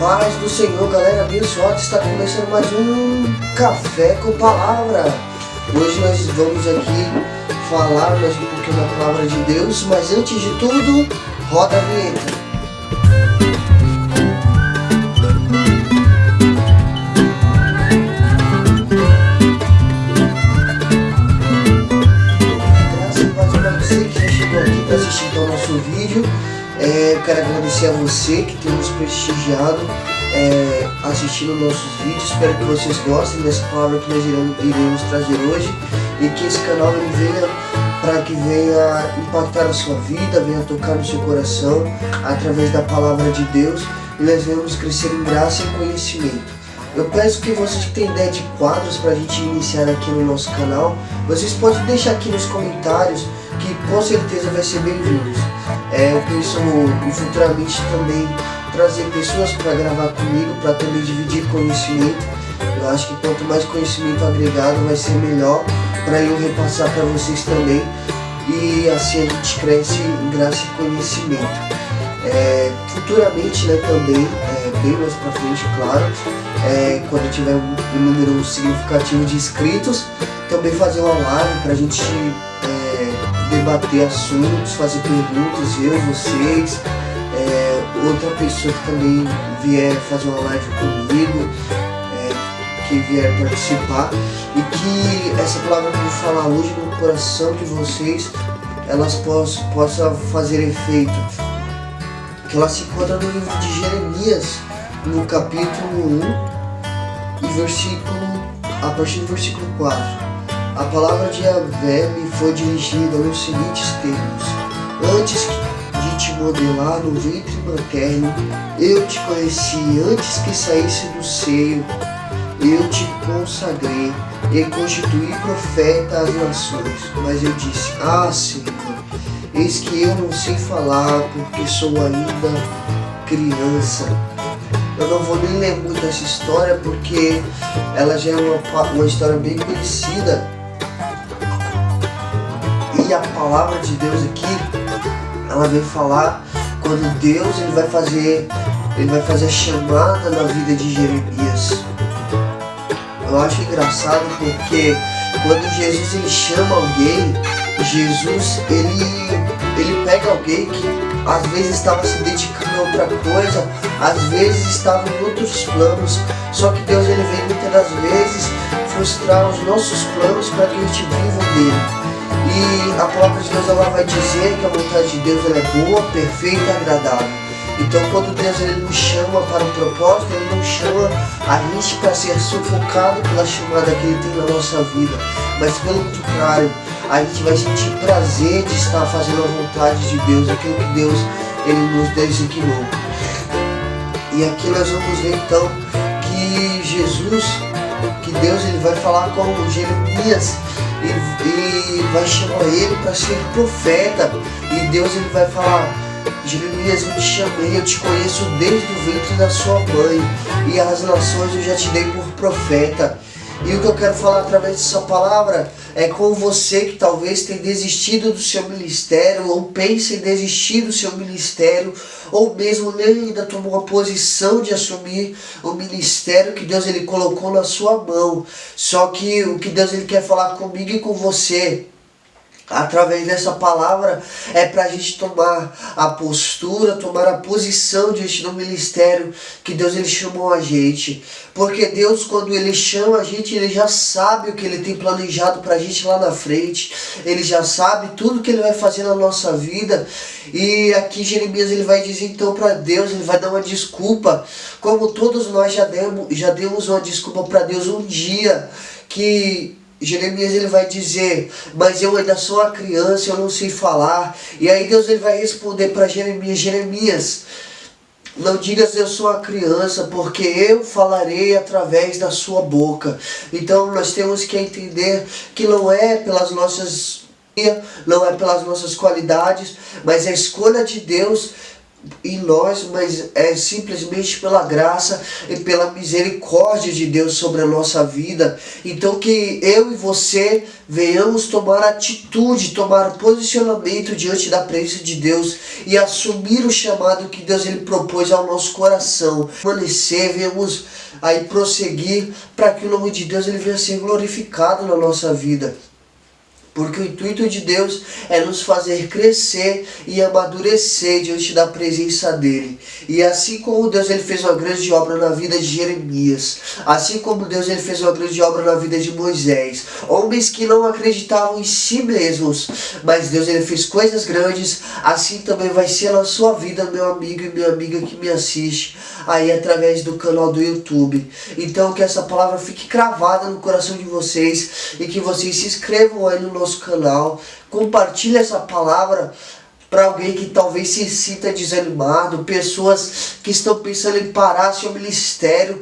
paz do Senhor, galera abençoada, está começando mais um Café com Palavra. Hoje nós vamos aqui falar mais um pouquinho da Palavra de Deus, mas antes de tudo, roda a vinheta. Graças a paz para você que já chegou aqui para assistir então o nosso vídeo. É, eu quero agradecer a você que tem nos prestigiado é, assistindo nossos vídeos. Espero que vocês gostem dessa palavra que nós iremos, trazer hoje e que esse canal venha para que venha impactar a sua vida, venha tocar no seu coração através da palavra de Deus e nós venhamos crescer em graça e conhecimento. Eu peço que vocês que têm ideia de quadros para a gente iniciar aqui no nosso canal, vocês podem deixar aqui nos comentários que com certeza vai ser bem-vindos. É, eu penso futuramente também trazer pessoas para gravar comigo, para também dividir conhecimento. Eu acho que quanto mais conhecimento agregado vai ser melhor para eu repassar para vocês também. E assim a gente cresce em graça e conhecimento. É, futuramente né, também, é, bem mais para frente, claro, é, quando tiver um, um número significativo de inscritos, também fazer uma live para a gente debater assuntos, fazer perguntas, eu, vocês, é, outra pessoa que também vier fazer uma live comigo, é, que vier participar, e que essa palavra que eu vou falar hoje no coração de vocês, elas possam, possa fazer efeito. Que ela se encontra no livro de Jeremias, no capítulo 1, e versículo, a partir do versículo 4. A palavra de Yahvé me foi dirigida nos seguintes termos. Antes de te modelar no ventre materno, eu te conheci. Antes que saísse do seio, eu te consagrei e constituí profeta às nações. Mas eu disse, ah, Senhor, eis que eu não sei falar, porque sou ainda criança. Eu não vou nem ler muito essa história, porque ela já é uma, uma história bem conhecida a palavra de Deus aqui, ela vem falar quando Deus ele vai fazer, ele vai fazer a chamada na vida de Jeremias. Eu acho engraçado porque quando Jesus ele chama alguém, Jesus ele, ele pega alguém que às vezes estava se dedicando a outra coisa, às vezes estava em outros planos, só que Deus ele vem muitas das vezes frustrar os nossos planos para que a gente viva dele. E a palavra de Deus ela vai dizer que a vontade de Deus ela é boa, perfeita e agradável. Então quando Deus ele nos chama para um propósito, Ele não chama a gente para ser sufocado pela chamada que Ele tem na nossa vida. Mas pelo contrário, a gente vai sentir prazer de estar fazendo a vontade de Deus, aquilo que Deus ele nos designou. E aqui nós vamos ver então que Jesus, que Deus ele vai falar com Jeremias e, e vai chamar ele para ser profeta. E Deus ele vai falar, Jeremias, eu te chamei, eu te conheço desde o ventre da sua mãe. E as nações eu já te dei por profeta. E o que eu quero falar através dessa palavra é com você que talvez tenha desistido do seu ministério, ou pense em desistir do seu ministério, ou mesmo nem ainda tomou a posição de assumir o ministério que Deus ele colocou na sua mão. Só que o que Deus ele quer falar comigo e com você através dessa palavra é para a gente tomar a postura, tomar a posição diante do ministério que Deus ele chamou a gente. Porque Deus quando ele chama a gente, ele já sabe o que ele tem planejado para a gente lá na frente. Ele já sabe tudo que ele vai fazer na nossa vida. E aqui Jeremias ele vai dizer então para Deus, ele vai dar uma desculpa, como todos nós já demos, já demos uma desculpa para Deus um dia que Jeremias ele vai dizer, mas eu ainda sou uma criança, eu não sei falar. E aí Deus ele vai responder para Jeremias, Jeremias, não digas eu sou uma criança, porque eu falarei através da sua boca. Então nós temos que entender que não é pelas nossas não é pelas nossas qualidades, mas a escolha de Deus em nós, mas é simplesmente pela graça e pela misericórdia de Deus sobre a nossa vida. Então que eu e você venhamos tomar atitude, tomar posicionamento diante da presença de Deus e assumir o chamado que Deus ele propôs ao nosso coração. Permanecer, venhamos aí prosseguir para que o nome de Deus ele venha ser glorificado na nossa vida. Porque o intuito de Deus é nos fazer crescer e amadurecer diante da presença dEle. E assim como Deus ele fez uma grande obra na vida de Jeremias, assim como Deus ele fez uma grande obra na vida de Moisés, homens que não acreditavam em si mesmos, mas Deus ele fez coisas grandes, assim também vai ser na sua vida, meu amigo e minha amiga que me assiste, aí através do canal do YouTube. Então que essa palavra fique cravada no coração de vocês e que vocês se inscrevam aí no nosso canal, compartilhe essa palavra para alguém que talvez se sinta desanimado, pessoas que estão pensando em parar seu ministério,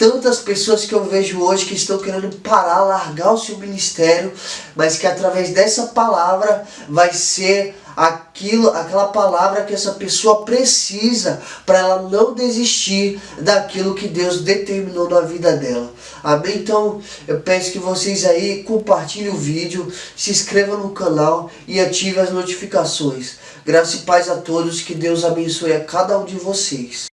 tantas pessoas que eu vejo hoje que estão querendo parar, largar o seu ministério, mas que através dessa palavra vai ser aquilo, aquela palavra que essa pessoa precisa para ela não desistir daquilo que Deus determinou na vida dela. Amém? Então eu peço que vocês aí compartilhem o vídeo, se inscrevam no canal e ativem as notificações. Graça e paz a todos, que Deus abençoe a cada um de vocês.